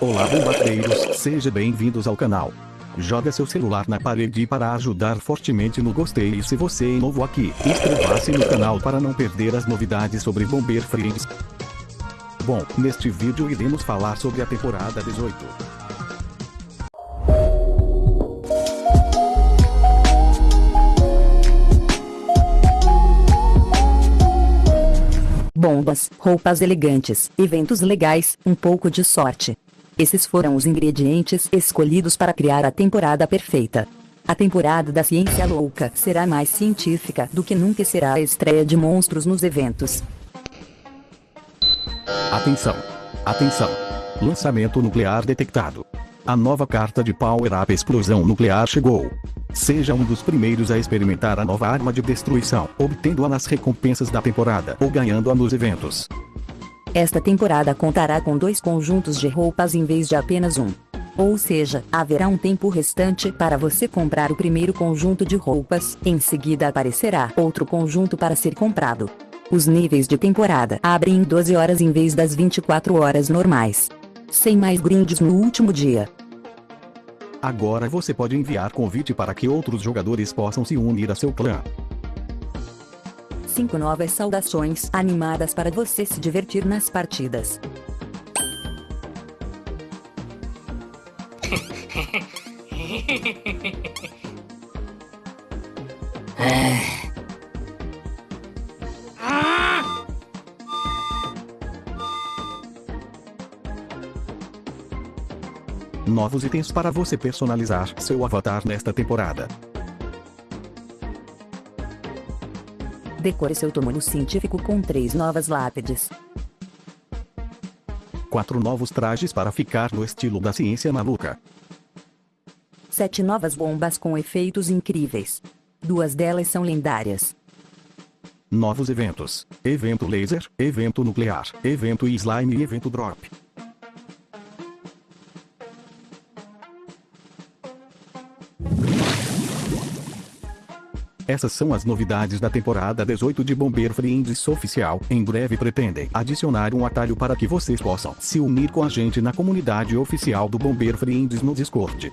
Olá bombardeiros, sejam bem-vindos ao canal. Joga seu celular na parede para ajudar fortemente no gostei e se você é novo aqui, inscreva-se no canal para não perder as novidades sobre Bomber Friends. Bom, neste vídeo iremos falar sobre a temporada 18. Bombas, roupas elegantes, eventos legais, um pouco de sorte. Esses foram os ingredientes escolhidos para criar a temporada perfeita. A temporada da Ciência Louca será mais científica do que nunca será a estreia de monstros nos eventos. Atenção! Atenção! Lançamento nuclear detectado. A nova carta de Power Up Explosão Nuclear chegou. Seja um dos primeiros a experimentar a nova arma de destruição, obtendo-a nas recompensas da temporada ou ganhando-a nos eventos. Esta temporada contará com dois conjuntos de roupas em vez de apenas um. Ou seja, haverá um tempo restante para você comprar o primeiro conjunto de roupas, em seguida aparecerá outro conjunto para ser comprado. Os níveis de temporada abrem em 12 horas em vez das 24 horas normais. Sem mais grindes no último dia. Agora você pode enviar convite para que outros jogadores possam se unir a seu clã cinco novas saudações animadas para você se divertir nas partidas. Novos itens para você personalizar seu avatar nesta temporada. Decore seu túmulo científico com três novas lápides. Quatro novos trajes para ficar no estilo da ciência maluca. Sete novas bombas com efeitos incríveis. Duas delas são lendárias. Novos eventos. Evento laser, evento nuclear, evento slime e evento drop. Essas são as novidades da temporada 18 de Bomber Friends Oficial. Em breve pretendem adicionar um atalho para que vocês possam se unir com a gente na comunidade oficial do Bomber Friends no Discord.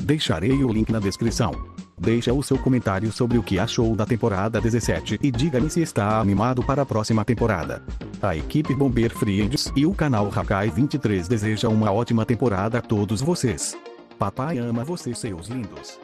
Deixarei o link na descrição. Deixa o seu comentário sobre o que achou da temporada 17 e diga-me se está animado para a próxima temporada. A equipe Bomber Friends e o canal Hakai 23 deseja uma ótima temporada a todos vocês. Papai ama vocês seus lindos.